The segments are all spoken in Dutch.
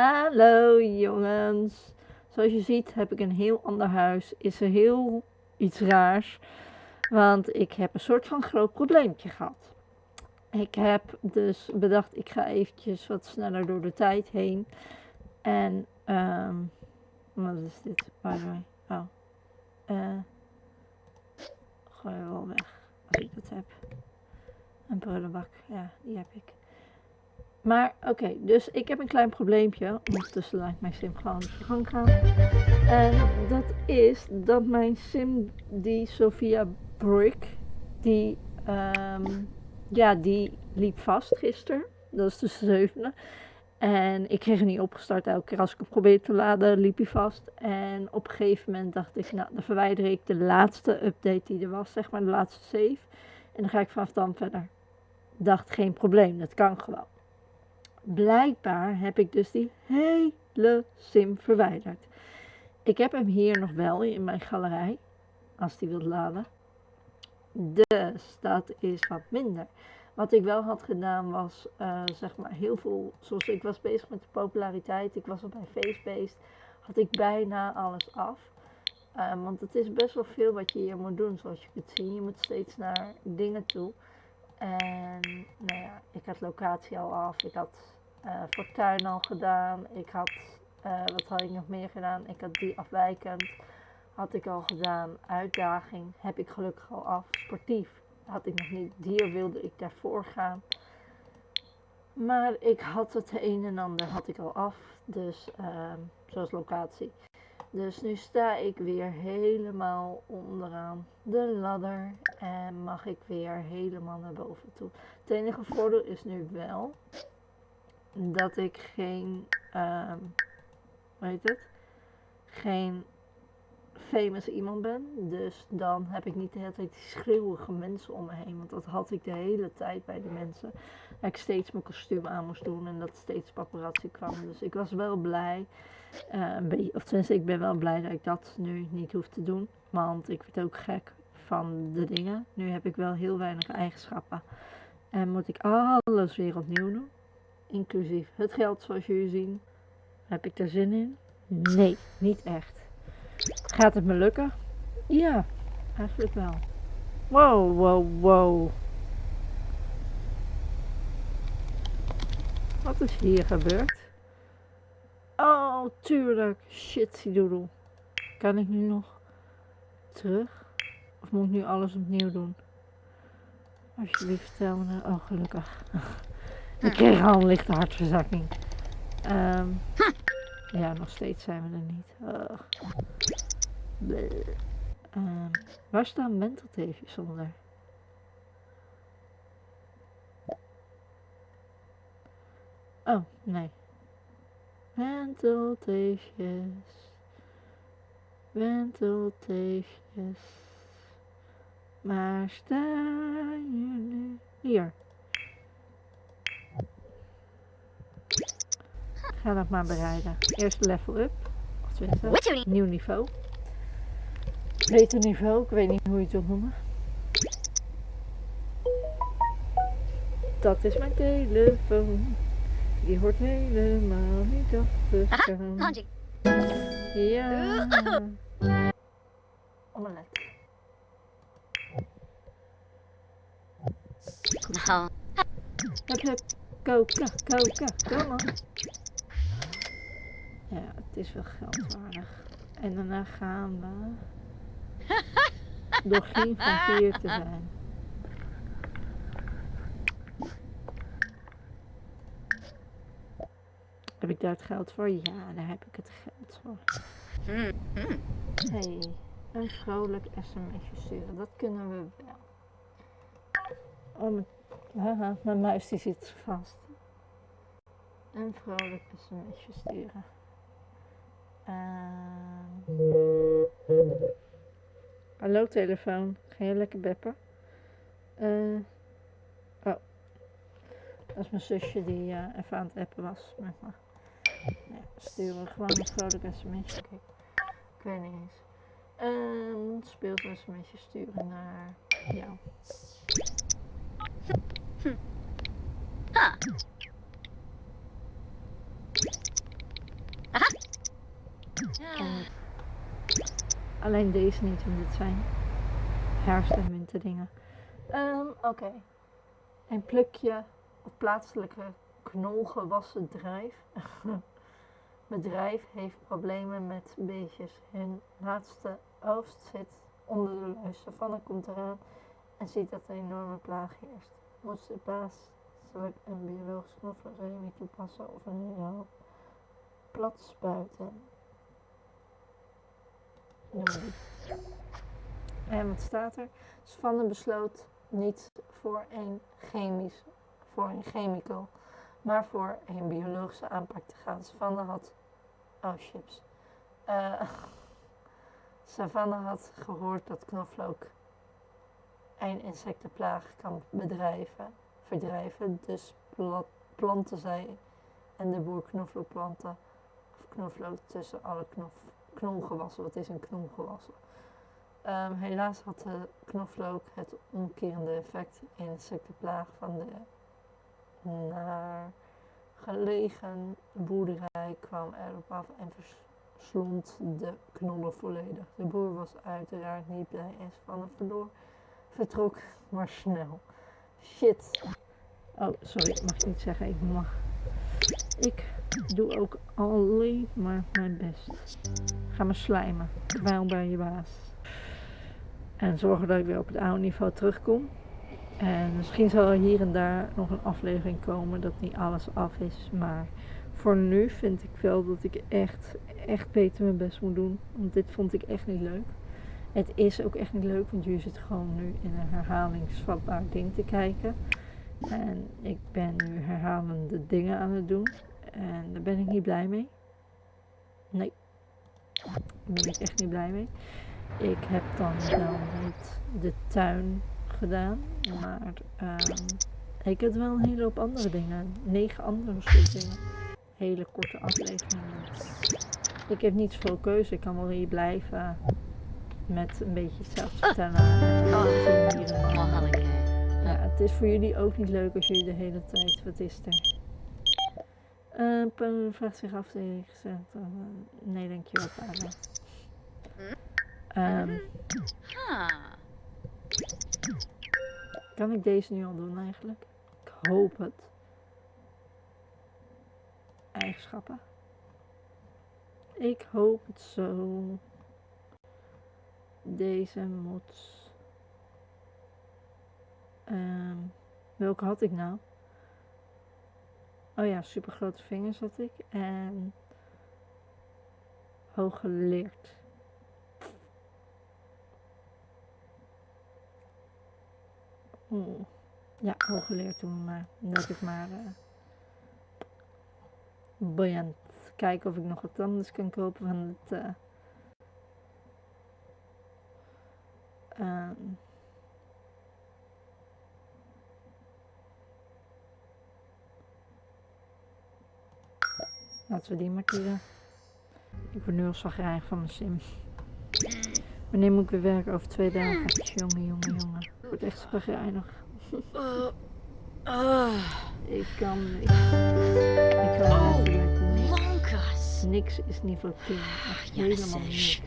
Hallo jongens. Zoals je ziet heb ik een heel ander huis. Is er heel iets raars. Want ik heb een soort van groot probleempje gehad. Ik heb dus bedacht ik ga eventjes wat sneller door de tijd heen. En um, wat is dit? By the way. Oh. Uh, gooi wel weg als ik dat heb. Een prullenbak. Ja, die heb ik. Maar oké, dus ik heb een klein probleempje. Ondertussen laat mijn sim gewoon op gang gaan. En dat is dat mijn sim, die Sophia Brick, die, um, ja, die liep vast gisteren. Dat is de zevende. En ik kreeg hem niet opgestart. Elke keer als ik hem probeerde te laden, liep hij vast. En op een gegeven moment dacht ik, nou, dan verwijder ik de laatste update die er was, zeg maar, de laatste save. En dan ga ik vanaf dan verder. Dacht, geen probleem, dat kan gewoon blijkbaar heb ik dus die hele sim verwijderd. Ik heb hem hier nog wel in mijn galerij, als die wilt laden. Dus dat is wat minder. Wat ik wel had gedaan was, uh, zeg maar, heel veel, zoals ik was bezig met de populariteit, ik was al bij Facebased, had ik bijna alles af. Uh, want het is best wel veel wat je hier moet doen, zoals je kunt zien. Je moet steeds naar dingen toe. En nou ja, ik had locatie al af, ik had uh, fortuin al gedaan, ik had, uh, wat had ik nog meer gedaan? Ik had die afwijkend, had ik al gedaan. Uitdaging heb ik gelukkig al af. Sportief had ik nog niet, dier wilde ik daarvoor gaan. Maar ik had het een en ander had ik al af, dus uh, zoals locatie. Dus nu sta ik weer helemaal onderaan de ladder en mag ik weer helemaal naar boven toe. Het enige voordeel is nu wel dat ik geen, um, hoe het, geen famous iemand ben. Dus dan heb ik niet de hele tijd die schreeuwige mensen om me heen. Want dat had ik de hele tijd bij de mensen. Ik steeds mijn kostuum aan moest doen en dat steeds paparazzi kwam. Dus ik was wel blij. Uh, of tenminste, ik ben wel blij dat ik dat nu niet hoef te doen. Want ik werd ook gek van de dingen. Nu heb ik wel heel weinig eigenschappen. En moet ik alles weer opnieuw doen. Inclusief het geld zoals jullie zien. Heb ik er zin in? Nee, niet echt. Gaat het me lukken? Ja, eigenlijk wel. Wow, wow, wow. Is hier gebeurd? Oh, tuurlijk. Shit. Kan ik nu nog terug? Of moet ik nu alles opnieuw doen? Alsjeblieft, vertel me. Oh, gelukkig. ik kreeg al een lichte hartverzakking. Um, ja, nog steeds zijn we er niet. Um, waar staan mentalteefjes onder? Oh, nee. Mentalteefjes. Mentalteefjes. Waar staan jullie? Hier. Ga dat maar bereiden. Eerst level up. Of nieuw niveau. Beter niveau, ik weet niet hoe je het wil noemen. Dat is mijn telefoon. Die hoort helemaal niet af te gaan. Ja. Omelet. Hup. Koken, koken, kom maar. Ja, het is wel geldwaardig. En daarna gaan we door geen van hier te zijn. Heb ik daar het geld voor? Ja, daar heb ik het geld voor. hey, een vrolijk sms'je sturen. Dat kunnen we wel. Oh, mijn, haha, mijn muis die zit vast. Een vrolijk sms'je sturen. Uh... Hallo telefoon, ga je lekker beppen? Uh... Oh, dat is mijn zusje die uh, even aan het appen was met me sturen. Gewoon een vrolijk sms. Okay. Ik weet niet eens. En speelt een sturen naar jou. Aha. Alleen deze niet, want dit zijn herfst- en winterdingen. Um, ehm, Oké. Een plukje of plaatselijke knolgewassen drijf. bedrijf heeft problemen met beestjes. Hun laatste oogst zit onder de luis. Savanne komt eraan en ziet dat er een enorme plaag heerst. Moet de baas zal een biologisch knoflookchemie toepassen of een hele plat spuiten? En wat staat er? Savanne besloot niet voor een chemisch, voor een chemical, maar voor een biologische aanpak te gaan. Savanne had, oh chips, Eh Savanne had gehoord dat knoflook een insectenplaag kan bedrijven, verdrijven, dus pla- plantte zij en de boer knoflookplanten of knoflook tussen alle knolgewassen. Wat is een knolgewassen? Ehm, helaas had de knoflook het omkerende effect. Insectenplaag van de naar gelegen boerderij kwam erop af en verslond de knollen volledig. De boer was uiteraard niet blij en Spanne verloor, vertrok maar snel. Shit. Oh, sorry, ik mag niet zeggen, ik mag. Ik doe ook alleen maar mijn best. Ga me slijmen, kwijl bij je baas. En zorgen dat ik weer op het oude niveau terugkom. En misschien zal er hier en daar nog een aflevering komen dat niet alles af is. Maar voor nu vind ik wel dat ik echt, echt beter mijn best moet doen. Want dit vond ik echt niet leuk. Het is ook echt niet leuk, want je zit gewoon nu in een herhalingsvatbaar ding te kijken. En ik ben nu herhalende dingen aan het doen. En daar ben ik niet blij mee. Nee. Daar ben ik echt niet blij mee. Ik heb dan wel niet de tuin gedaan. Maar ehm, ik heb wel een hele hoop andere dingen. Negen andere soort dingen. Hele korte afleveringen. Ik heb niet zoveel keuze. Ik kan wel hier blijven met een beetje zelf vertellen. En Oh. Mahalaga. Ja, het is voor jullie ook niet leuk als jullie de hele tijd. Wat is er? Uh, vraagt zich af, hij gezegd. eh, nee, dankjewel, vader. Ehm, Huh. Kan ik deze nu al doen eigenlijk? Ik hoop het. Eigenschappen. Ik hoop het zo. Deze moet. Ehm, welke had ik nou? Oh ja, super grote vingers had ik. En hooggeleerd. Oeh. Ja, hooggeleerd doen we maar. Dat ik maar. eh buoyant. Kijken of ik nog wat anders kan kopen van het. eh ehm, Laten we die maar kiezen. Ik word nu al zagrijnig van mijn sim. Wanneer moet ik weer werken? Over twee dagen. Jongen, jongen, jongen. Word echt zagrijnig. Uh, uh, Ik kan niks. Ik kan Oh. niks. Niks is niveau 10. Echt Ja, helemaal niks.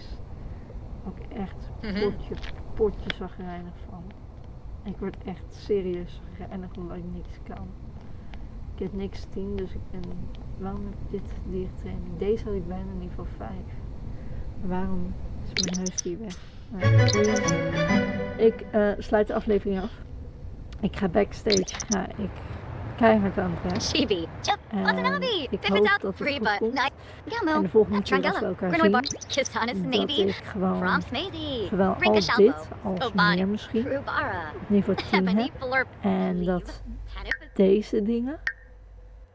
Ook echt Mhm. potje, potje zagrijnig van. Ik word echt serieus zagrijnig omdat ik niks kan. Ik heb niks 10, dus ik ben... Waarom heb ik dit diertraining? Deze had ik bijna niveau 5. Waarom is mijn huisdier weg? Nou, boeiend. Ik eh, sluit de aflevering af. Ik ga backstage, ga ik keihard aan het werk. Chibi. Watanabe. ik hoop dat het goed komt. night. En de volgende keer als we elkaar zien, dat Navy. ik gewoon zowel al dit als meer misschien op niveau 10 Ebony heb. En dat deze dingen,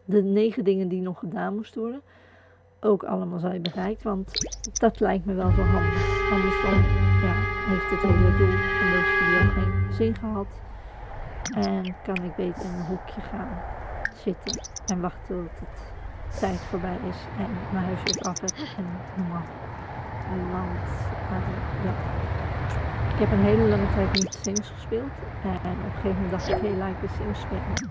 de negen dingen die nog gedaan moesten worden, ook allemaal zijn bereikt. Want dat lijkt me wel zo handig. Anders dan ja, heeft het hele doel deze video geen zin gehad. En kan ik beter in een hoekje gaan zitten en wachten tot het tijd voorbij is en mijn huiswerk af heb en. Want eh, ja, ik heb een hele lange tijd niet Sims gespeeld. En op een gegeven moment dacht ik, laat ik de Sims spelen.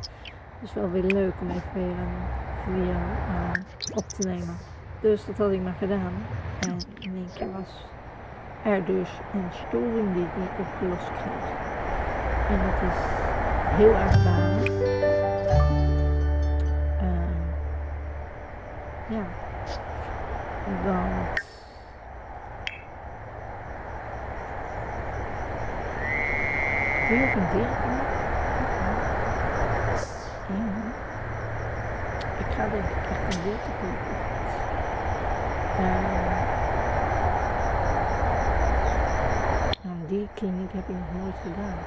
Is wel weer leuk om even weer een video eh, op te nemen. Dus dat had ik maar gedaan. En in één keer was er dus een storing die ik niet opgelost krijg. En dat is heel erg balen. Ehm, ja, want weer een dichtbaan. Ja. Ik ga denk echt een deel kopen nou, die kliniek heb ik nog nooit gedaan.